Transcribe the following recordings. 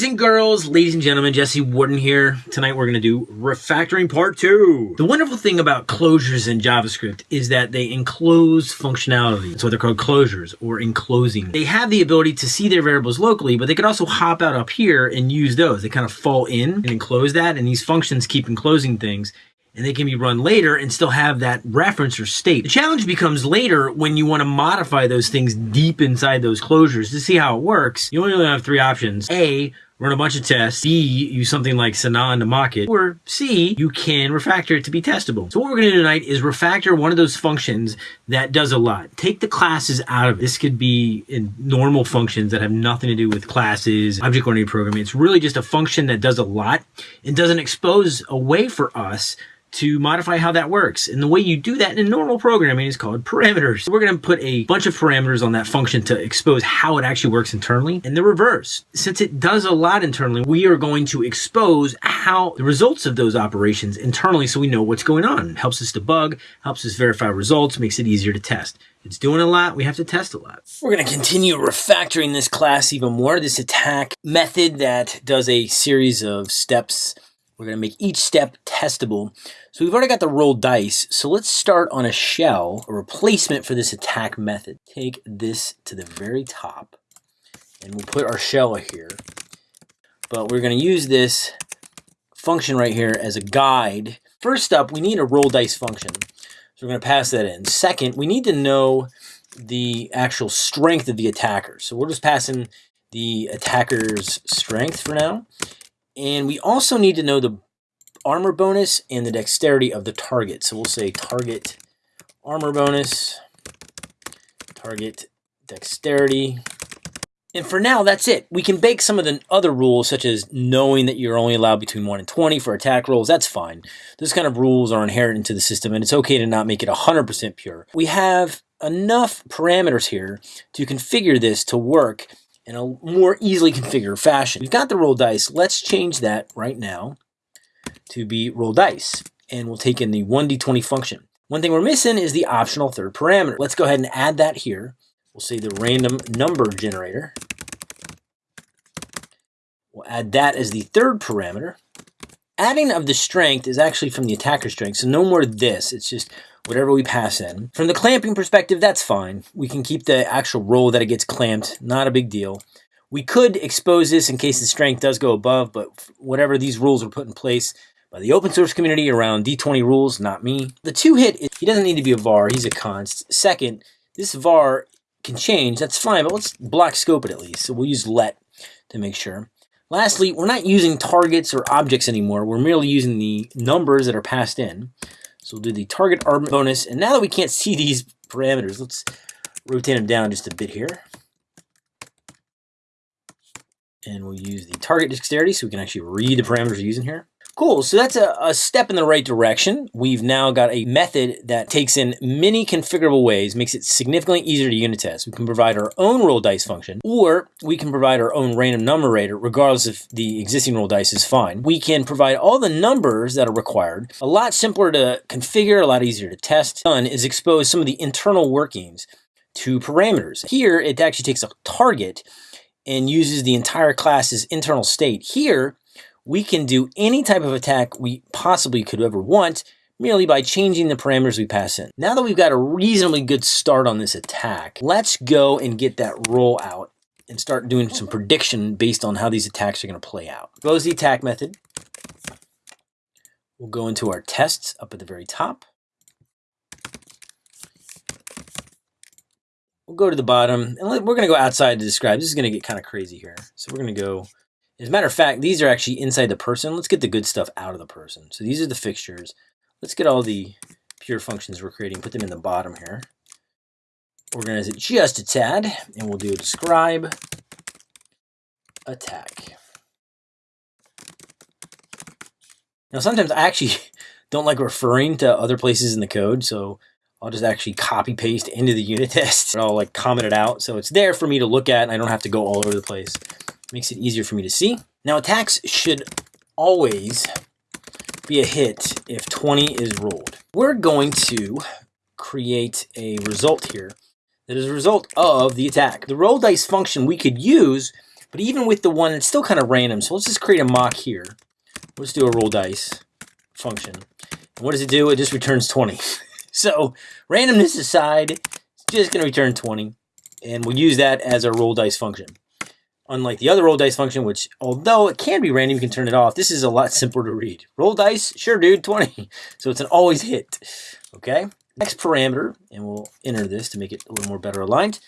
Boys and girls, ladies and gentlemen, Jesse Warden here. Tonight we're going to do refactoring part two. The wonderful thing about closures in JavaScript is that they enclose functionality. That's what they're called closures or enclosing. They have the ability to see their variables locally, but they could also hop out up here and use those. They kind of fall in and enclose that, and these functions keep enclosing things and they can be run later and still have that reference or state. The challenge becomes later when you want to modify those things deep inside those closures to see how it works. You only have three options. A, run a bunch of tests. B, use something like Sinon to mock it. Or C, you can refactor it to be testable. So what we're going to do tonight is refactor one of those functions that does a lot. Take the classes out of it. This could be in normal functions that have nothing to do with classes, object-oriented programming. It's really just a function that does a lot and doesn't expose a way for us to modify how that works. And the way you do that in normal programming is called parameters. we're going to put a bunch of parameters on that function to expose how it actually works internally. And the reverse, since it does a lot internally, we are going to expose how the results of those operations internally so we know what's going on. It helps us debug, helps us verify results, makes it easier to test. It's doing a lot. We have to test a lot. We're going to continue refactoring this class even more. This attack method that does a series of steps we're going to make each step testable. So we've already got the roll dice. So let's start on a shell, a replacement for this attack method. Take this to the very top and we'll put our shell here. But we're going to use this function right here as a guide. First up, we need a roll dice function. So we're going to pass that in. Second, we need to know the actual strength of the attacker. So we're just passing the attacker's strength for now. And we also need to know the armor bonus and the dexterity of the target. So we'll say target armor bonus, target dexterity. And for now, that's it. We can bake some of the other rules, such as knowing that you're only allowed between 1 and 20 for attack rolls. That's fine. Those kind of rules are inherent into the system, and it's okay to not make it 100% pure. We have enough parameters here to configure this to work in a more easily configured fashion. We've got the roll dice. Let's change that right now to be roll dice. And we'll take in the 1d20 function. One thing we're missing is the optional third parameter. Let's go ahead and add that here. We'll say the random number generator. We'll add that as the third parameter. Adding of the strength is actually from the attacker strength, so no more this. It's just whatever we pass in. From the clamping perspective, that's fine. We can keep the actual roll that it gets clamped, not a big deal. We could expose this in case the strength does go above, but whatever these rules were put in place by the open source community around D20 rules, not me. The two hit, he doesn't need to be a var, he's a const. Second, this var can change, that's fine, but let's block scope it at least. So we'll use let to make sure. Lastly, we're not using targets or objects anymore. We're merely using the numbers that are passed in. So we'll do the target armor bonus. And now that we can't see these parameters, let's rotate them down just a bit here. And we'll use the target dexterity so we can actually read the parameters we're using here. Cool, so that's a, a, step in the right direction. We've now got a method that takes in many configurable ways, makes it significantly easier to unit test. We can provide our own roll dice function, or we can provide our own random numerator, regardless if the existing roll dice is fine. We can provide all the numbers that are required. A lot simpler to configure, a lot easier to test. Done is expose some of the internal workings to parameters. Here, it actually takes a target and uses the entire class's internal state. Here, we can do any type of attack we possibly could ever want merely by changing the parameters we pass in. Now that we've got a reasonably good start on this attack, let's go and get that roll out and start doing some prediction based on how these attacks are going to play out. Close the attack method. We'll go into our tests up at the very top. We'll go to the bottom, and we're going to go outside to describe. This is going to get kind of crazy here. So we're going to go as a matter of fact, these are actually inside the person. Let's get the good stuff out of the person. So these are the fixtures. Let's get all the pure functions we're creating, put them in the bottom here. Organize it just a tad, and we'll do a describe attack. Now, sometimes I actually don't like referring to other places in the code, so I'll just actually copy paste into the unit test. And I'll like comment it out, so it's there for me to look at, and I don't have to go all over the place. Makes it easier for me to see. Now attacks should always be a hit if 20 is rolled. We're going to create a result here that is a result of the attack. The roll dice function we could use But even with the one, it's still kind of random. So let's just create a mock here. Let's do a roll dice function. And what does it do? It just returns 20. so randomness aside, it's just going to return 20. And we'll use that as our roll dice function. Unlike the other roll dice function, which although it can be random, you can turn it off. This is a lot simpler to read. Roll dice, sure dude, 20. So it's an always hit. Okay. Next parameter, and we'll enter this to make it a little more better aligned,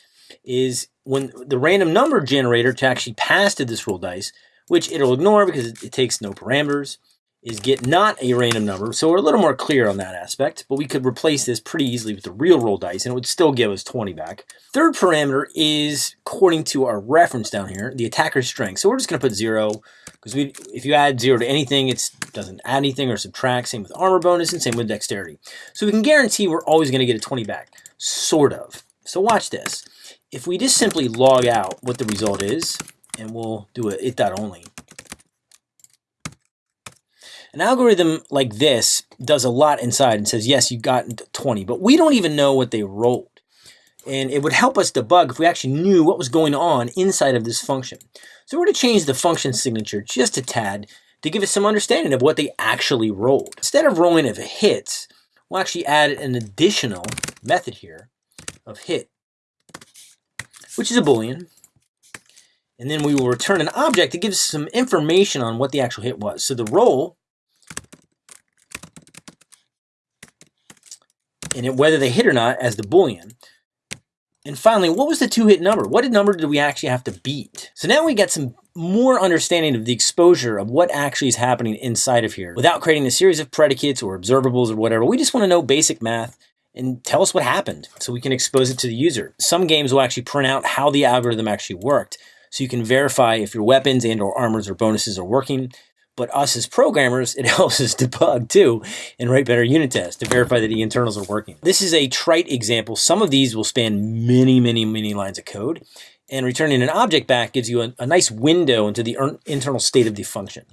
is when the random number generator to actually pass to this roll dice, which it'll ignore because it takes no parameters, is get not a random number. So we're a little more clear on that aspect, but we could replace this pretty easily with the real roll dice and it would still give us 20 back. Third parameter is according to our reference down here, the attacker's strength. So we're just gonna put zero because we, if you add zero to anything, it doesn't add anything or subtract. Same with armor bonus and same with dexterity. So we can guarantee we're always gonna get a 20 back, sort of. So watch this. If we just simply log out what the result is, and we'll do a it dot only, an algorithm like this does a lot inside and says, yes, you got 20, but we don't even know what they rolled. And it would help us debug if we actually knew what was going on inside of this function. So we're going to change the function signature just a tad to give us some understanding of what they actually rolled. Instead of rolling it hits, we'll actually add an additional method here of hit, which is a boolean. And then we will return an object that gives us some information on what the actual hit was. So the roll and it, whether they hit or not as the boolean. And finally, what was the two-hit number? What number did we actually have to beat? So now we get some more understanding of the exposure of what actually is happening inside of here without creating a series of predicates or observables or whatever. We just want to know basic math and tell us what happened so we can expose it to the user. Some games will actually print out how the algorithm actually worked so you can verify if your weapons and or armors or bonuses are working but us as programmers, it helps us debug too and write better unit tests to verify that the internals are working. This is a trite example. Some of these will span many, many, many lines of code. And returning an object back gives you a, a nice window into the internal state of the function.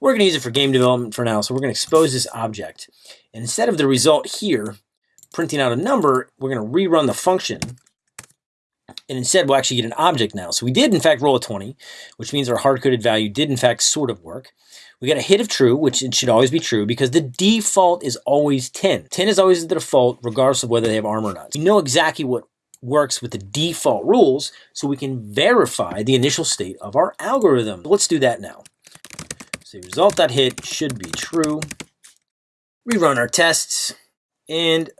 We're going to use it for game development for now, so we're going to expose this object. And instead of the result here, printing out a number, we're going to rerun the function and instead we'll actually get an object now. So we did in fact roll a 20, which means our hard-coded value did in fact sort of work. We got a hit of true, which it should always be true because the default is always 10. 10 is always the default regardless of whether they have armor or not. We know exactly what works with the default rules so we can verify the initial state of our algorithm. Let's do that now. So result.hit should be true. Rerun our tests and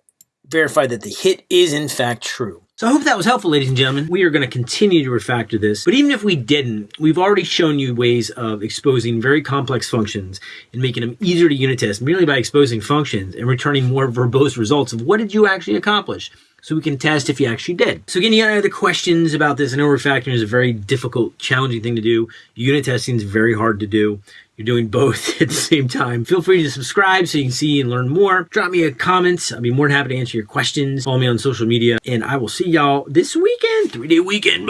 verify that the hit is in fact true. So I hope that was helpful, ladies and gentlemen. We are going to continue to refactor this, but even if we didn't, we've already shown you ways of exposing very complex functions and making them easier to unit test merely by exposing functions and returning more verbose results of what did you actually accomplish so we can test if you actually did. So again, you got any other questions about this? I know refactoring is a very difficult, challenging thing to do. Unit testing is very hard to do. You're doing both at the same time. Feel free to subscribe so you can see and learn more. Drop me a comment. I'll be more than happy to answer your questions. Follow me on social media, and I will see y'all this weekend, three-day weekend.